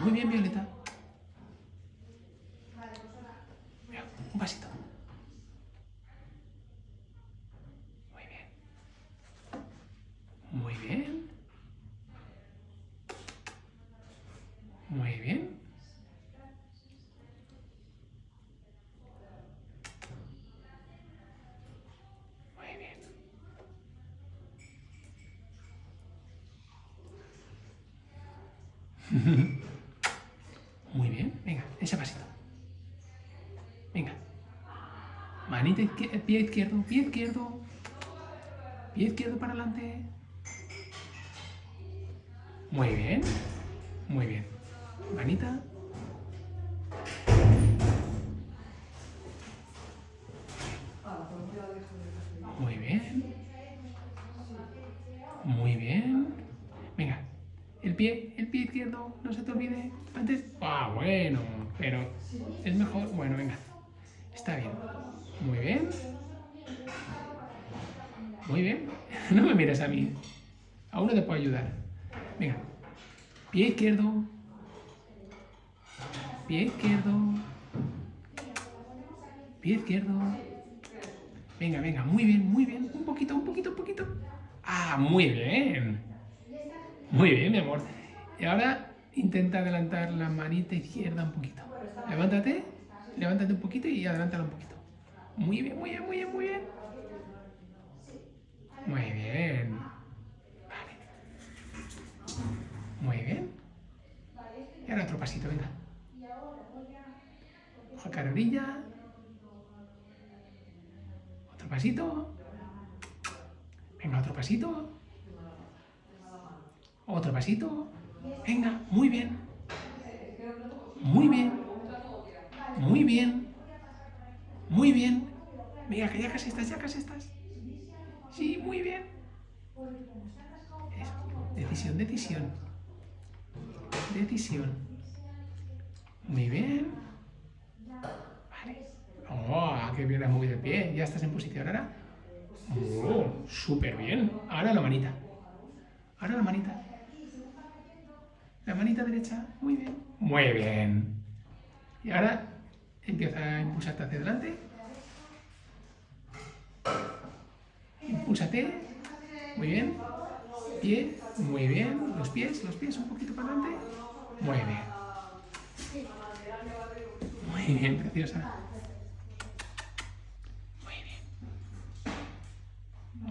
Muy bien, Violeta. Un pasito. Muy bien. Muy bien. Muy bien. Muy bien. Muy bien, venga, ese pasito. Venga. Manita izquierda, pie izquierdo, pie izquierdo. Pie izquierdo para adelante. Muy bien. Muy bien. Manita. Muy bien. Muy bien. Venga. El pie, el pie izquierdo, no se te olvide. Antes. Ah, bueno. Pero es mejor. Bueno, venga. Está bien. Muy bien. Muy bien. No me mires a mí. Aún no te puedo ayudar. Venga. Pie izquierdo. Pie izquierdo. Pie izquierdo. Venga, venga, muy bien, muy bien. Un poquito, un poquito, un poquito. Ah, muy bien. Muy bien, mi amor. Y ahora intenta adelantar la manita izquierda un poquito. Levántate, levántate un poquito y adelántala un poquito. Muy bien, muy bien, muy bien, muy bien. Muy bien. Vale. Muy bien. Y ahora otro pasito, venga. Ojo cara orilla. Otro pasito. Venga, otro pasito. Otro pasito. Venga, muy bien. Muy bien. Muy bien. Muy bien. Venga, que ya casi estás, ya casi estás. Sí, muy bien. Eso. Decisión, decisión. Decisión. Muy bien. Vale. Oh, qué bien has movido el pie. Ya estás en posición ahora. Oh, súper bien. Ahora la manita. Ahora la manita. La manita derecha. Muy bien. Muy bien. Y ahora empieza a impulsarte hacia adelante. Impúlsate. Muy bien. Pie. Muy bien. Los pies, los pies un poquito para adelante. Muy bien. Muy bien, preciosa. Muy bien.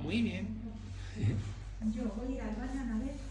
Muy bien. Yo voy a ir al baño a ver